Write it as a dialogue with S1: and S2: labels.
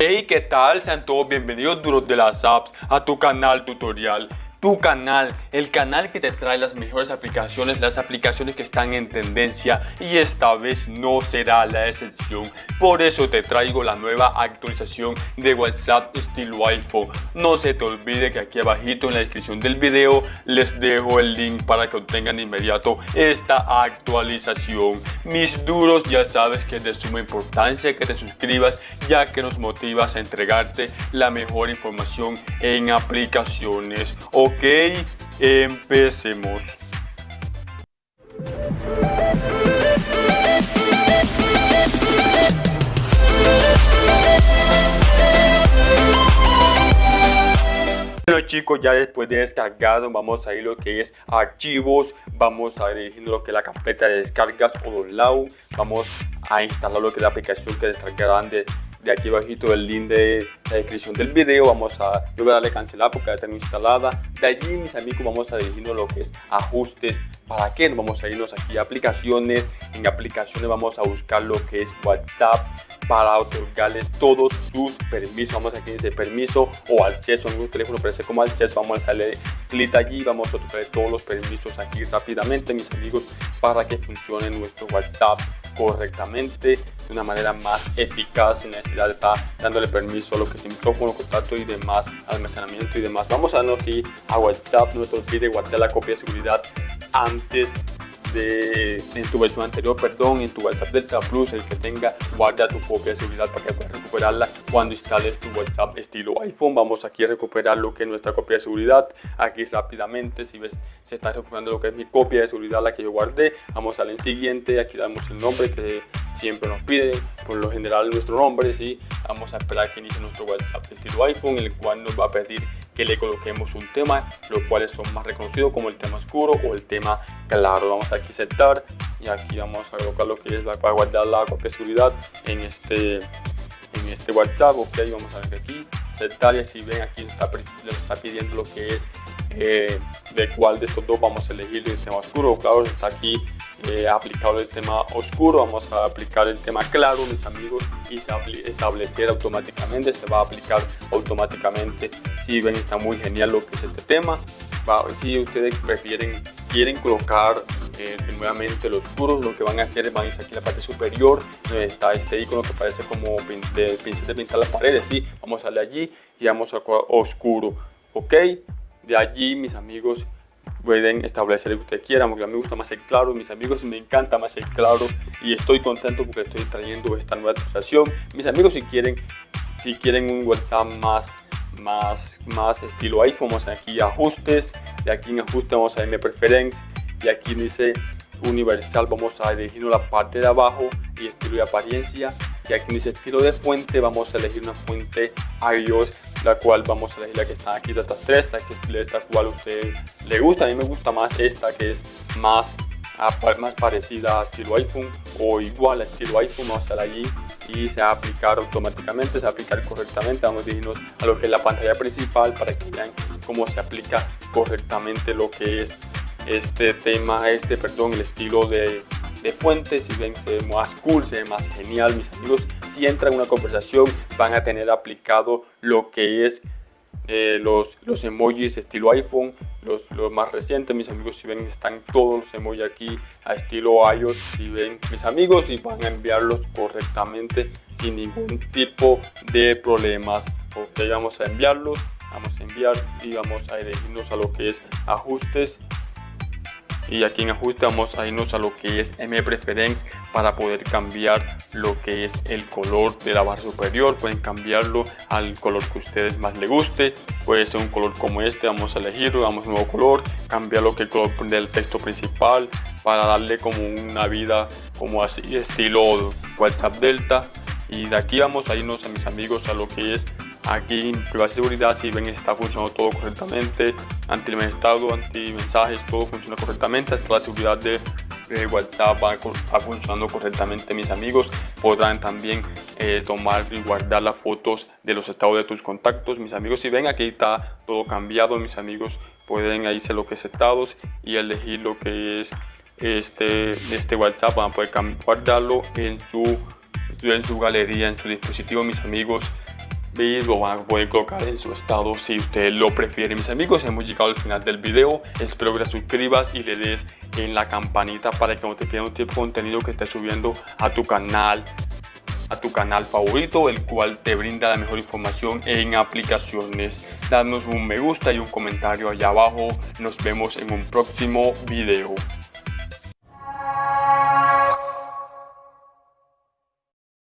S1: Hey, ¿qué tal? Sean todos bienvenidos de las apps a tu canal tutorial tu canal, el canal que te trae las mejores aplicaciones, las aplicaciones que están en tendencia y esta vez no será la excepción. Por eso te traigo la nueva actualización de WhatsApp estilo iPhone. No se te olvide que aquí abajito en la descripción del video les dejo el link para que obtengan de inmediato esta actualización. Mis duros ya sabes que es de suma importancia que te suscribas ya que nos motivas a entregarte la mejor información en aplicaciones. Ok, empecemos. Bueno chicos, ya después de descargado vamos a ir lo que es archivos, vamos a dirigir lo que es la carpeta de descargas o download, vamos a instalar lo que es la aplicación que descargarán de de aquí abajito el link de la descripción del video vamos a yo voy a darle cancelar porque ya tengo instalada. De allí mis amigos vamos a dirigirnos lo que es ajustes para qué vamos a irnos aquí a aplicaciones. En aplicaciones vamos a buscar lo que es whatsapp para otorgarles todos sus permisos. Vamos aquí dice permiso o acceso en un teléfono parece como acceso. Vamos a darle clic allí vamos a otorgar todos los permisos aquí rápidamente mis amigos para que funcione nuestro whatsapp correctamente de una manera más eficaz sin necesidad de estar dándole permiso a lo que es micrófono, contacto y demás, almacenamiento y demás. Vamos a darnos aquí a WhatsApp, nuestro pide guardar la copia de seguridad antes de, en tu versión anterior, perdón, en tu WhatsApp Delta Plus, el que tenga, guarda tu copia de seguridad para que recuperarla cuando instales tu WhatsApp estilo iPhone. Vamos aquí a recuperar lo que es nuestra copia de seguridad. Aquí rápidamente, si ves, se está recuperando lo que es mi copia de seguridad, la que yo guardé. Vamos al siguiente, aquí damos el nombre que siempre nos pide, por lo general nuestro nombre, y vamos a esperar que inicie nuestro WhatsApp estilo iPhone, el cual nos va a pedir que le coloquemos un tema, los cuales son más reconocidos como el tema oscuro o el tema claro. Vamos aquí a aceptar y aquí vamos a colocar lo que es para guardar la copia de seguridad en este, este WhatsApp. Ok, vamos a ver aquí, y así ven aquí está, está pidiendo lo que es eh, de cuál de estos dos vamos a elegir el tema oscuro. Claro, está aquí eh, aplicado el tema oscuro, vamos a aplicar el tema claro, mis amigos, y se establecer automáticamente, se va a aplicar automáticamente. Si ven, está muy genial lo que es este tema. Si ustedes prefieren, quieren colocar nuevamente los oscuro, lo que van a hacer es van a ir aquí en la parte superior, donde está este icono que parece como de pincel de pintar las paredes, ¿sí? vamos a darle allí y vamos a oscuro, ok, de allí mis amigos pueden establecer lo que ustedes quieran, porque a mí me gusta más el claro, mis amigos me encanta más el claro y estoy contento porque estoy trayendo esta nueva actualización. Mis amigos si quieren, si quieren un WhatsApp más, más, más estilo iPhone, vamos aquí a ajustes, y aquí en ajuste vamos a mi preference y aquí dice universal vamos a elegir la parte de abajo y estilo de apariencia. Y aquí dice estilo de fuente vamos a elegir una fuente iOS la cual vamos a elegir la que está aquí de estas tres la que esta cual a usted le gusta. A mí me gusta más esta que es más más parecida a estilo iPhone o igual a estilo iPhone. Vamos a estar allí y se va a aplicar automáticamente se va a aplicar correctamente. Vamos a dirigirnos a lo que es la pantalla principal para que vean cómo se aplica correctamente lo que es este tema, este, perdón, el estilo de, de fuentes, si ven se ve más cool, se ve más genial, mis amigos, si entran en una conversación van a tener aplicado lo que es eh, los, los emojis estilo iPhone, los, los, más recientes, mis amigos, si ven están todos los emojis aquí a estilo iOS, si ven mis amigos y van a enviarlos correctamente sin ningún tipo de problemas, ok, vamos a enviarlos, vamos a enviar y vamos a dirigirnos a lo que es ajustes y aquí en ajuste vamos a irnos a lo que es M Preference para poder cambiar lo que es el color de la barra superior. Pueden cambiarlo al color que a ustedes más les guste. Puede ser un color como este vamos a elegirlo damos un nuevo color cambiar lo que el color del texto principal para darle como una vida como así estilo WhatsApp Delta. Y de aquí vamos a irnos a mis amigos a lo que es Aquí en privacidad seguridad, si ven está funcionando todo correctamente, anti estado, anti mensajes, todo funciona correctamente, hasta la seguridad de, WhatsApp va, funcionando correctamente mis amigos. Podrán también eh, tomar y guardar las fotos de los estados de tus contactos. Mis amigos, si ven aquí está todo cambiado, mis amigos pueden ahí ser lo que es estados y elegir lo que es este, este WhatsApp. Van a poder guardarlo en su, en su galería, en su dispositivo, mis amigos y lo van a poder colocar en su estado si usted lo prefiere. Mis amigos hemos llegado al final del video. Espero que te suscribas y le des en la campanita para que no te pierdas un tipo de contenido que esté subiendo a tu canal a tu canal favorito el cual te brinda la mejor información en aplicaciones. Danos un me gusta y un comentario allá abajo. Nos vemos en un próximo video